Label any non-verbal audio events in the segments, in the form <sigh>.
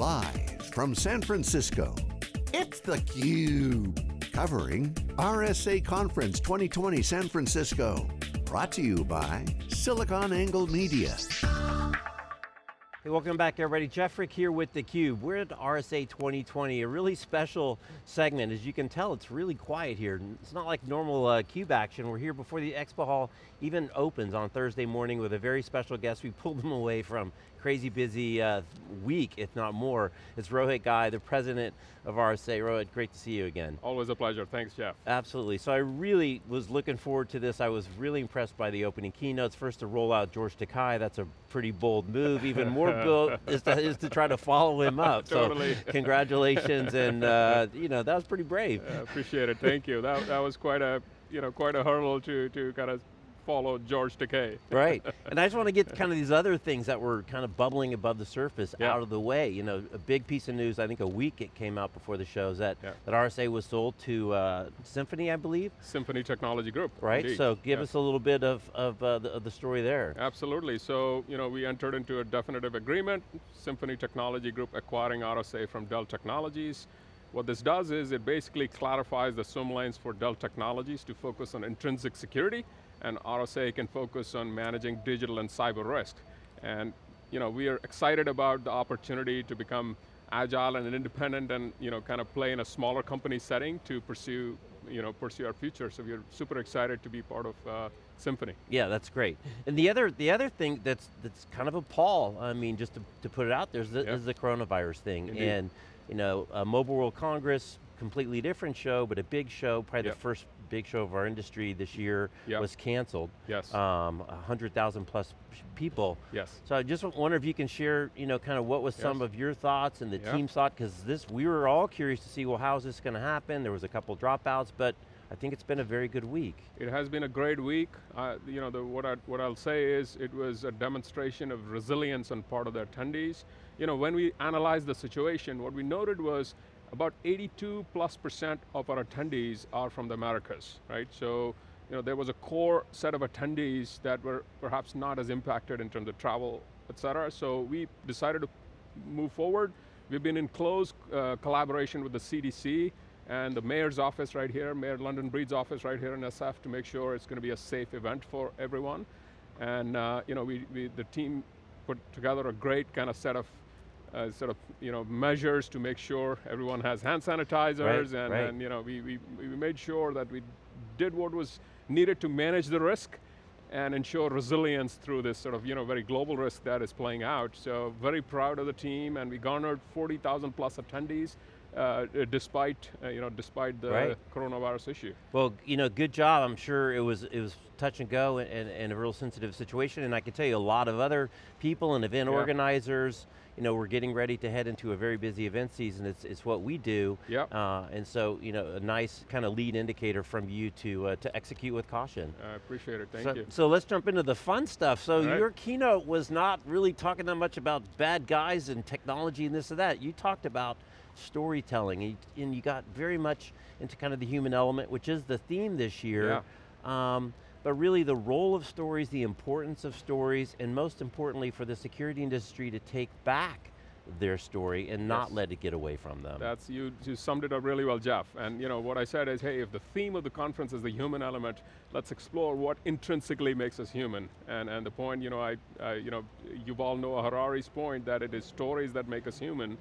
Live from San Francisco, it's theCUBE. Covering RSA Conference 2020 San Francisco. Brought to you by SiliconANGLE Media. Hey, welcome back everybody. Jeff Frick here with theCUBE. We're at RSA 2020, a really special segment. As you can tell, it's really quiet here. It's not like normal uh, CUBE action. We're here before the expo hall even opens on Thursday morning with a very special guest. We pulled them away from crazy busy uh, week, if not more. It's Rohit Ghai, the president of RSA. Rohit, great to see you again. Always a pleasure, thanks Jeff. Absolutely, so I really was looking forward to this. I was really impressed by the opening keynotes. First to roll out George Takei, that's a pretty bold move. Even more <laughs> bold is to, is to try to follow him up. totally. So <laughs> congratulations, and uh, you know, that was pretty brave. Uh, appreciate it, thank you. That, that was quite a, you know, quite a hurdle to, to kind of follow George Takei. <laughs> right, and I just want to get kind of these other things that were kind of bubbling above the surface yeah. out of the way. You know, a big piece of news, I think a week it came out before the show, is that, yeah. that RSA was sold to uh, Symphony, I believe? Symphony Technology Group, Right, indeed. so give yeah. us a little bit of, of, uh, the, of the story there. Absolutely, so you know, we entered into a definitive agreement, Symphony Technology Group acquiring RSA from Dell Technologies. What this does is it basically clarifies the swim lanes for Dell Technologies to focus on intrinsic security and RSA can focus on managing digital and cyber risk. And you know, we are excited about the opportunity to become agile and independent and you know, kind of play in a smaller company setting to pursue, you know, pursue our future. So we're super excited to be part of uh, Symphony. Yeah, that's great. And the other the other thing that's that's kind of a pall, I mean, just to, to put it out there, is the, is the coronavirus thing. Indeed. And you know, Mobile World Congress, completely different show, but a big show, probably yep. the first big show of our industry this year yep. was canceled. Yes. Um, 100,000 plus people. Yes. So I just wonder if you can share, you know, kind of what was yes. some of your thoughts and the yeah. team's thought, because this, we were all curious to see, well, how's this going to happen? There was a couple dropouts, but I think it's been a very good week. It has been a great week. Uh, you know, the, what, I, what I'll say is it was a demonstration of resilience on part of the attendees. You know, when we analyzed the situation, what we noted was about 82 plus percent of our attendees are from the Americas, right? So, you know, there was a core set of attendees that were perhaps not as impacted in terms of travel, et cetera. So we decided to move forward. We've been in close uh, collaboration with the CDC and the mayor's office right here, Mayor London Breed's office right here in SF to make sure it's going to be a safe event for everyone. And uh, you know, we, we, the team put together a great kind of set of uh, sort of you know measures to make sure everyone has hand sanitizers right, and, right. and you know we, we, we made sure that we did what was needed to manage the risk and ensure resilience through this sort of you know very global risk that is playing out. So very proud of the team and we garnered 40,000 plus attendees uh, despite uh, you know despite the right. coronavirus issue. Well, you know, good job. I'm sure it was it was touch and go and, and, and a real sensitive situation. And I can tell you, a lot of other people and event yeah. organizers, you know, we're getting ready to head into a very busy event season. It's, it's what we do. Yeah. Uh, and so, you know, a nice kind of lead indicator from you to uh, to execute with caution. I appreciate it. Thank so, you. So let's jump into the fun stuff. So your keynote was not really talking that much about bad guys and technology and this and that. You talked about storytelling, and you got very much into kind of the human element, which is the theme this year. Yeah. Um, but really the role of stories, the importance of stories, and most importantly for the security industry to take back their story and not yes. let it get away from them. That's, you, you summed it up really well, Jeff. And you know, what I said is, hey, if the theme of the conference is the human element, let's explore what intrinsically makes us human. And, and the point, you know, I, I, you know, you all know Harari's point that it is stories that make us human.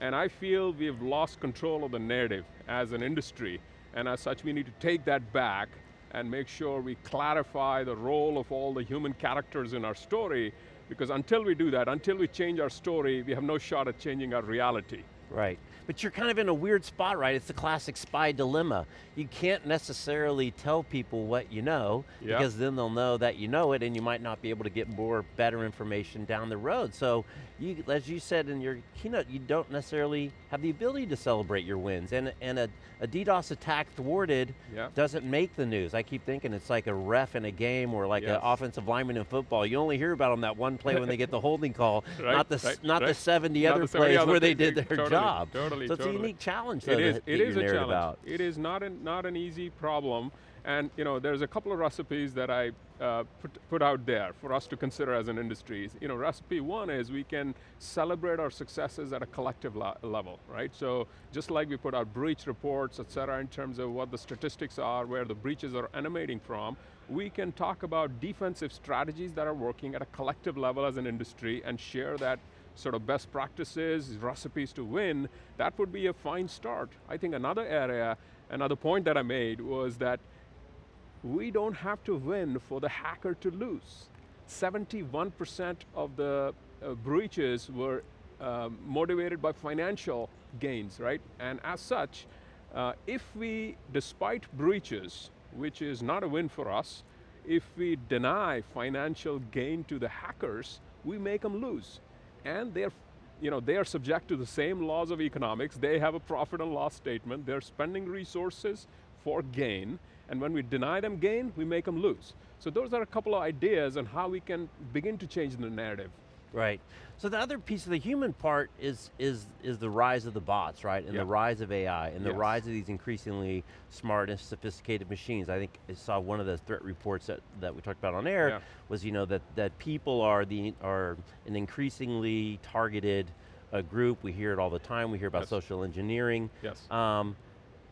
And I feel we've lost control of the narrative as an industry. And as such, we need to take that back and make sure we clarify the role of all the human characters in our story, because until we do that, until we change our story, we have no shot at changing our reality. Right, but you're kind of in a weird spot, right? It's the classic spy dilemma. You can't necessarily tell people what you know, yeah. because then they'll know that you know it and you might not be able to get more, better information down the road. So, you, as you said in your keynote, you don't necessarily have the ability to celebrate your wins. And, and a, a DDoS attack thwarted yeah. doesn't make the news. I keep thinking it's like a ref in a game or like yes. an offensive lineman in football. You only hear about them that one play when they get the <laughs> holding call, right, not the, right, not right. the 70 not other the 70 plays other where they did their totally, job. Totally, so it's totally. a unique challenge though, it is, that, it that is a challenge. About. It is not an, not an easy problem. And you know, there's a couple of recipes that I uh, put, put out there for us to consider as an industry. You know, recipe one is we can celebrate our successes at a collective level, right? So just like we put out breach reports, et cetera, in terms of what the statistics are, where the breaches are emanating from, we can talk about defensive strategies that are working at a collective level as an industry and share that sort of best practices, recipes to win, that would be a fine start. I think another area, another point that I made was that we don't have to win for the hacker to lose. 71% of the uh, breaches were um, motivated by financial gains, right? And as such, uh, if we, despite breaches, which is not a win for us, if we deny financial gain to the hackers, we make them lose. And they're, you know, they are subject to the same laws of economics, they have a profit and loss statement, they're spending resources for gain, and when we deny them gain, we make them lose. So those are a couple of ideas on how we can begin to change the narrative. Right. So the other piece of the human part is is is the rise of the bots, right? And the rise of AI, and the rise of these increasingly smart and sophisticated machines. I think I saw one of the threat reports that, that we talked about on air yeah. was you know that that people are the are an increasingly targeted uh, group. We hear it all the time. We hear about yes. social engineering. Yes. Um,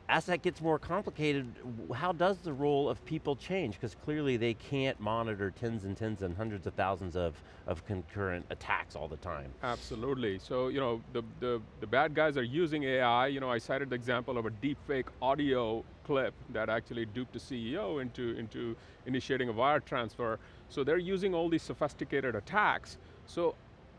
as that gets more complicated, how does the role of people change? Because clearly they can't monitor tens and tens and hundreds of thousands of, of concurrent attacks all the time. Absolutely, so you know, the, the, the bad guys are using AI. You know, I cited the example of a deepfake audio clip that actually duped a CEO into, into initiating a wire transfer. So they're using all these sophisticated attacks. So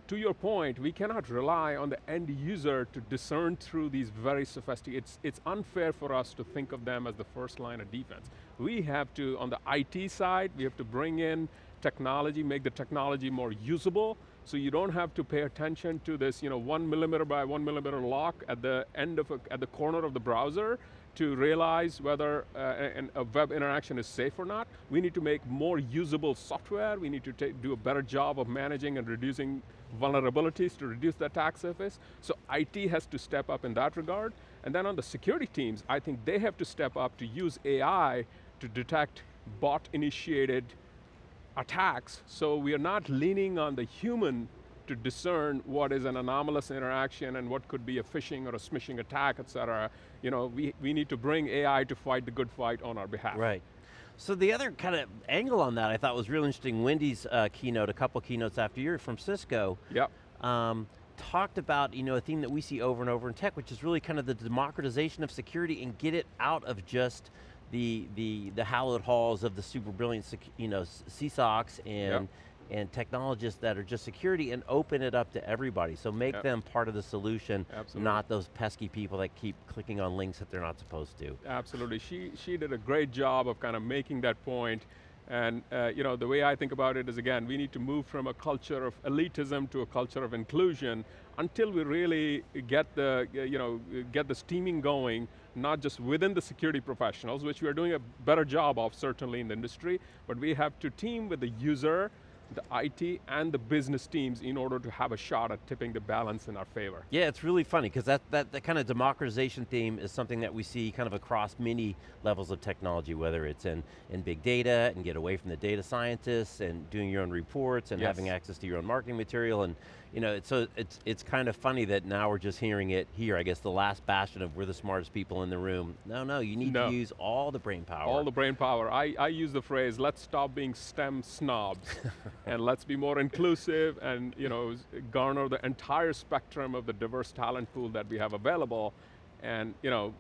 to your point, we cannot rely on the end user to discern through these very sophisticated, it's, it's unfair for us to think of them as the first line of defense. We have to, on the IT side, we have to bring in technology, make the technology more usable, so you don't have to pay attention to this you know, one millimeter by one millimeter lock at the end of, a, at the corner of the browser to realize whether uh, a web interaction is safe or not. We need to make more usable software. We need to do a better job of managing and reducing vulnerabilities to reduce the attack surface. So IT has to step up in that regard. And then on the security teams, I think they have to step up to use AI to detect bot-initiated attacks, so we are not leaning on the human to discern what is an anomalous interaction and what could be a phishing or a smishing attack, et cetera. You know, we, we need to bring AI to fight the good fight on our behalf. Right. So the other kind of angle on that I thought was real interesting, Wendy's uh, keynote, a couple keynotes after you from Cisco, yep. Um, talked about you know, a theme that we see over and over in tech, which is really kind of the democratization of security and get it out of just the, the, the hallowed halls of the super brilliant you know, CSOCs and, yep and technologists that are just security and open it up to everybody. So make yep. them part of the solution, Absolutely. not those pesky people that keep clicking on links that they're not supposed to. Absolutely, she, she did a great job of kind of making that point and uh, you know, the way I think about it is again, we need to move from a culture of elitism to a culture of inclusion until we really get the, you know, get the steaming going, not just within the security professionals, which we are doing a better job of certainly in the industry, but we have to team with the user, the IT and the business teams in order to have a shot at tipping the balance in our favor. Yeah, it's really funny because that, that, that kind of democratization theme is something that we see kind of across many levels of technology, whether it's in, in big data and get away from the data scientists and doing your own reports and yes. having access to your own marketing material and you know, so it's, it's kind of funny that now we're just hearing it here, I guess the last bastion of we're the smartest people in the room. No, no, you need no. to use all the brain power. All the brain power. I, I use the phrase, let's stop being STEM snobs <laughs> and let's be more inclusive and you know, garner the entire spectrum of the diverse talent pool that we have available and you know,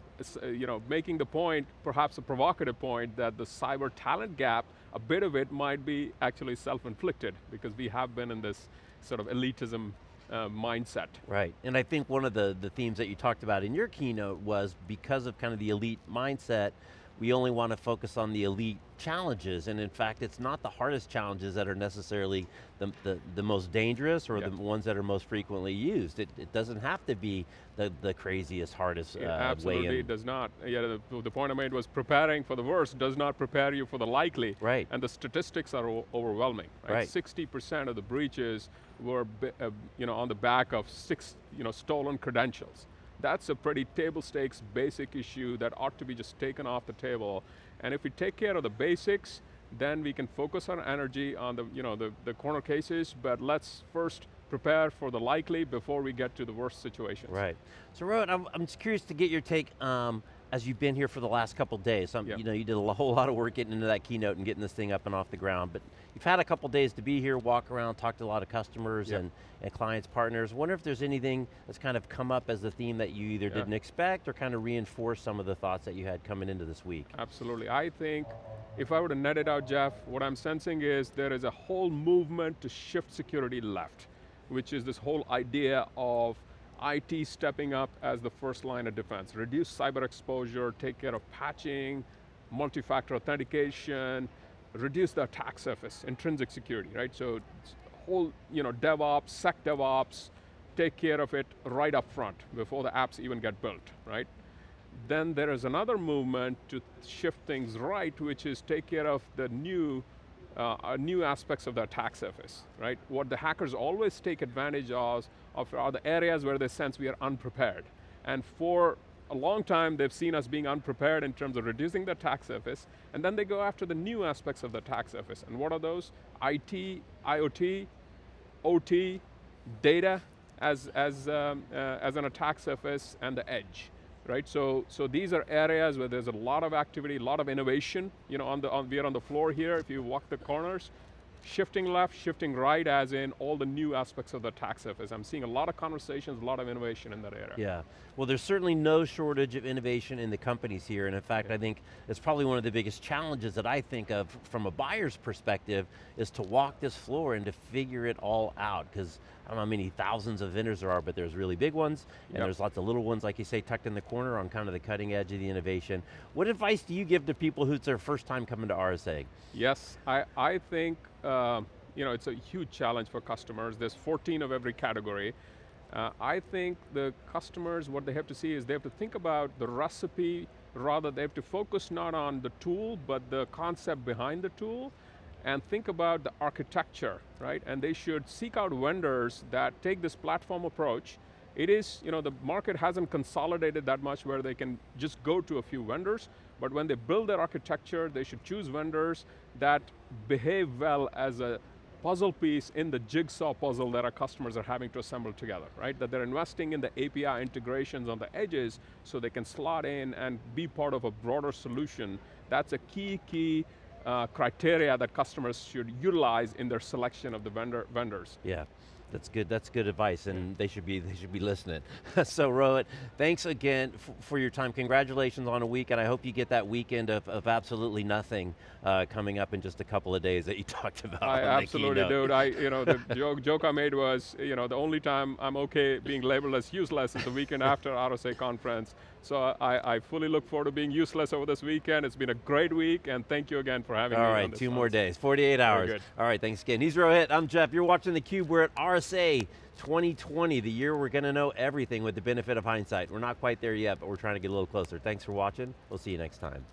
uh, you know, making the point, perhaps a provocative point, that the cyber talent gap, a bit of it might be actually self-inflicted because we have been in this sort of elitism uh, mindset. Right, and I think one of the, the themes that you talked about in your keynote was because of kind of the elite mindset, we only want to focus on the elite challenges, and in fact, it's not the hardest challenges that are necessarily the, the, the most dangerous or the ones that are most frequently used. It, it doesn't have to be the, the craziest, hardest uh, absolutely, way it does not. Yeah, the, the, point I made was preparing for the worst does not prepare you for the likely. Right. And the statistics are overwhelming. Right. 60% of the breaches were uh, you know, on the back of six you know, stolen credentials. That's a pretty table stakes basic issue that ought to be just taken off the table. And if we take care of the basics, then we can focus our energy on the, you know, the, the corner cases, but let's first prepare for the likely before we get to the worst situations. Right. So Rohit, I'm, I'm just curious to get your take um, as you've been here for the last couple days. Um, Yep. You know, you did a <laughs> whole lot of work getting into that keynote and getting this thing up and off the ground, but you've had a couple days to be here, walk around, talk to a lot of customers Yep. and, and clients, partners. Wonder if there's anything that's kind of come up as the theme that you either Yeah. didn't expect or kind of reinforce some of the thoughts that you had coming into this week. Absolutely. I think if I were to net it out, Jeff, what I'm sensing is there is a whole movement to shift security left, which is this whole idea of IT stepping up as the first line of defense. Reduce cyber exposure, take care of patching, multi-factor authentication, reduce the attack surface, intrinsic security, right? So whole, you know, DevOps, Sec DevOps, take care of it right up front before the apps even get built, right? Then there is another movement to shift things right, which is take care of the new, uh, uh, new aspects of the attack surface, right? What the hackers always take advantage of, of are the areas where they sense we are unprepared. And for a long time, they've seen us being unprepared in terms of reducing the attack surface, and then they go after the new aspects of the attack surface. And what are those? IT, IoT, OT, data as, as, um, uh, as an attack surface, and the edge. Right, so, so these are areas where there's a lot of activity, a lot of innovation. You know, on the, on, we are on the floor here, if you walk the corners, shifting left, shifting right, as in all the new aspects of the attack surface. I'm seeing a lot of conversations, a lot of innovation in that area. Yeah, well there's certainly no shortage of innovation in the companies here, and in fact I think it's probably one of the biggest challenges that I think of from a buyer's perspective is to walk this floor and to figure it all out, because I don't know how many thousands of vendors there are, but there's really big ones, and Yep. there's lots of little ones, like you say, tucked in the corner on kind of the cutting edge of the innovation. What advice do you give to people who's their first time coming to RSA? Yes, I, I think um, you know, it's a huge challenge for customers. There's 14 of every category. Uh, I think the customers, what they have to see is they have to think about the recipe, rather they have to focus not on the tool, but the concept behind the tool, and think about the architecture, right? And they should seek out vendors that take this platform approach. It is, you know, the market hasn't consolidated that much where they can just go to a few vendors, but when they build their architecture, they should choose vendors that behave well as a puzzle piece in the jigsaw puzzle that our customers are having to assemble together, right? That they're investing in the API integrations on the edges so they can slot in and be part of a broader solution. That's a key, key uh, criteria that customers should utilize in their selection of the vendor, vendors. Yeah, that's good. That's good advice, and they should be they should be listening. <laughs> so Rohit, thanks again for your time. Congratulations on a week, and I hope you get that weekend of, of absolutely nothing uh, coming up in just a couple of days that you <laughs> talked about. I absolutely do. I, <laughs> you know, the joke, joke I made was, you know, the only time I'm okay being labeled as useless is the weekend after RSA conference. So I, I fully look forward to being useless over this weekend. It's been a great week, and thank you again for having All me on right, two more days, 48 hours. All right, thanks again. He's Rohit, I'm Jeff. You're watching theCUBE. We're at RSA 2020, the year we're going to know everything with the benefit of hindsight. We're not quite there yet, but we're trying to get a little closer. Thanks for watching. We'll see you next time.